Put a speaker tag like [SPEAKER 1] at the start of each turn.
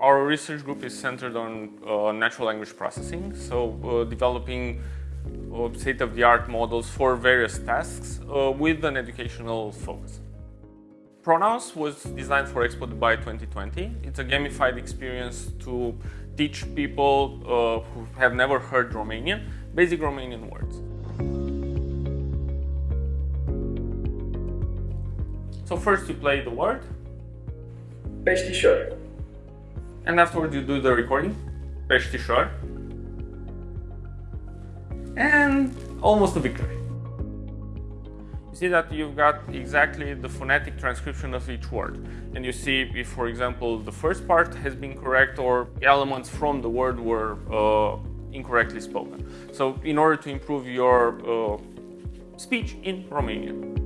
[SPEAKER 1] our research group is centered on uh, natural language processing, so uh, developing uh, state-of-the-art models for various tasks uh, with an educational focus. Pronouns was designed for Expo Dubai 2020. It's a gamified experience to teach people who have never heard Romanian, basic Romanian words. So first you play the word.
[SPEAKER 2] Peștișor.
[SPEAKER 1] And afterwards you do the recording. Peștișor. And almost a victory. You see that you've got exactly the phonetic transcription of each word. And you see if, for example, the first part has been correct or elements from the word were uh, incorrectly spoken. So in order to improve your uh, speech in Romanian.